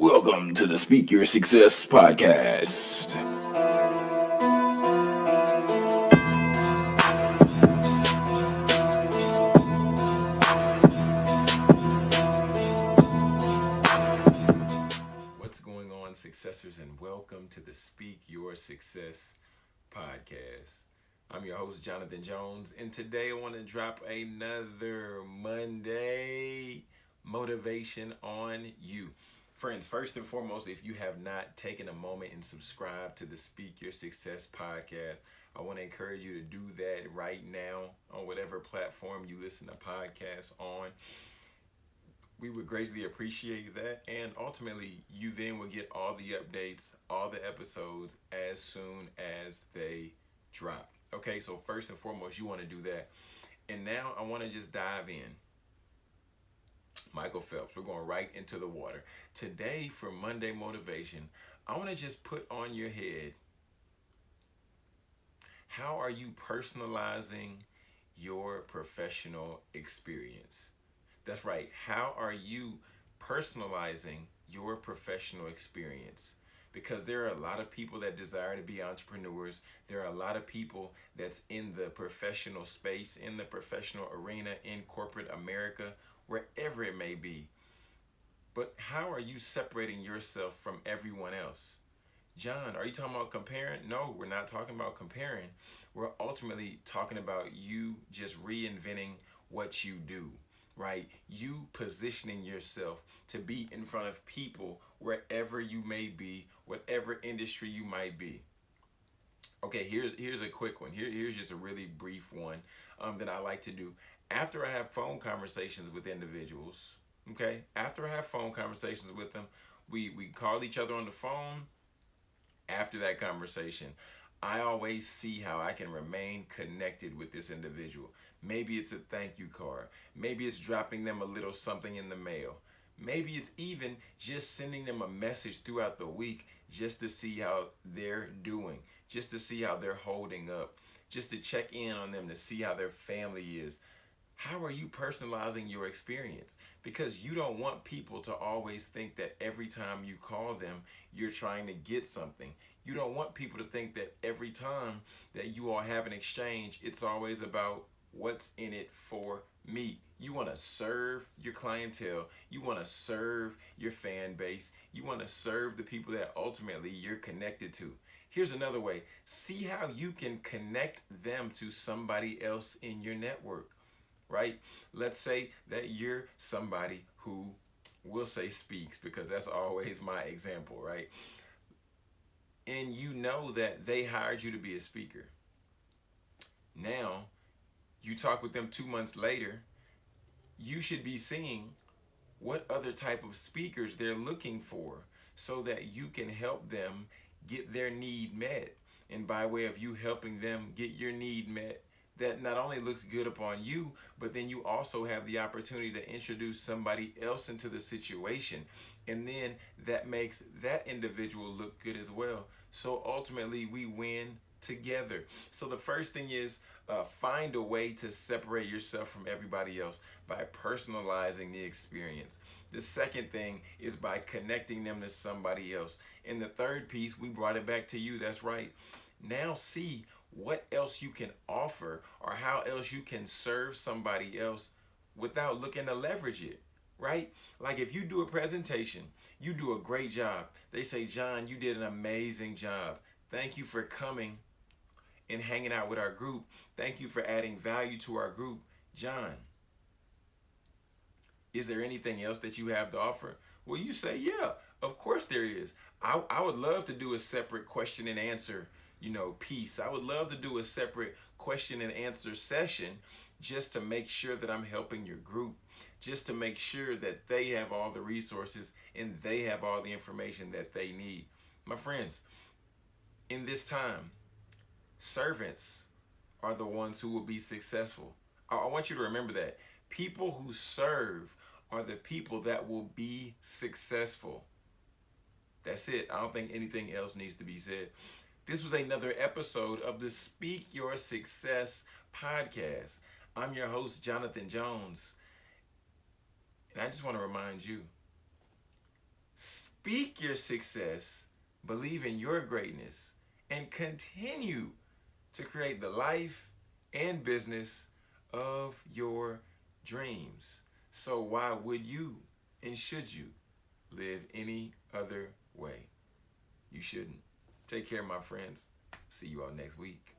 Welcome to the Speak Your Success podcast. What's going on, successors, and welcome to the Speak Your Success podcast. I'm your host, Jonathan Jones, and today I want to drop another Monday motivation on you. Friends, first and foremost, if you have not taken a moment and subscribed to the Speak Your Success podcast, I want to encourage you to do that right now on whatever platform you listen to podcasts on. We would greatly appreciate that. And ultimately, you then will get all the updates, all the episodes as soon as they drop. Okay, so first and foremost, you want to do that. And now I want to just dive in. Michael Phelps. We're going right into the water. Today, for Monday Motivation, I want to just put on your head how are you personalizing your professional experience? That's right. How are you personalizing your professional experience? Because there are a lot of people that desire to be entrepreneurs. There are a lot of people that's in the professional space, in the professional arena, in corporate America wherever it may be. But how are you separating yourself from everyone else? John, are you talking about comparing? No, we're not talking about comparing. We're ultimately talking about you just reinventing what you do, right? You positioning yourself to be in front of people wherever you may be, whatever industry you might be. Okay, here's here's a quick one. Here, here's just a really brief one um, that I like to do after I have phone conversations with individuals, okay, after I have phone conversations with them, we, we call each other on the phone. After that conversation, I always see how I can remain connected with this individual. Maybe it's a thank you card. Maybe it's dropping them a little something in the mail. Maybe it's even just sending them a message throughout the week just to see how they're doing, just to see how they're holding up, just to check in on them to see how their family is how are you personalizing your experience? Because you don't want people to always think that every time you call them, you're trying to get something. You don't want people to think that every time that you all have an exchange, it's always about what's in it for me. You want to serve your clientele. You want to serve your fan base. You want to serve the people that ultimately you're connected to. Here's another way. See how you can connect them to somebody else in your network right? Let's say that you're somebody who will say speaks because that's always my example, right? And you know that they hired you to be a speaker. Now, you talk with them two months later, you should be seeing what other type of speakers they're looking for so that you can help them get their need met. And by way of you helping them get your need met, that not only looks good upon you, but then you also have the opportunity to introduce somebody else into the situation. And then that makes that individual look good as well. So ultimately, we win together. So the first thing is uh, find a way to separate yourself from everybody else by personalizing the experience. The second thing is by connecting them to somebody else. And the third piece, we brought it back to you. That's right. Now see what else you can offer or how else you can serve somebody else without looking to leverage it, right? Like if you do a presentation, you do a great job. They say, John, you did an amazing job. Thank you for coming and hanging out with our group. Thank you for adding value to our group. John, is there anything else that you have to offer? Well, you say, yeah, of course there is. I, I would love to do a separate question and answer you know, piece. I would love to do a separate question and answer session just to make sure that I'm helping your group, just to make sure that they have all the resources and they have all the information that they need. My friends, in this time, servants are the ones who will be successful. I, want you to remember that. People who serve are the people that will be successful. That's it. I don't think anything else needs to be said. This was another episode of the Speak Your Success podcast. I'm your host, Jonathan Jones. And I just want to remind you speak your success, believe in your greatness, and continue to create the life and business of your dreams. So, why would you and should you live any other way? You shouldn't. Take care, my friends. See you all next week.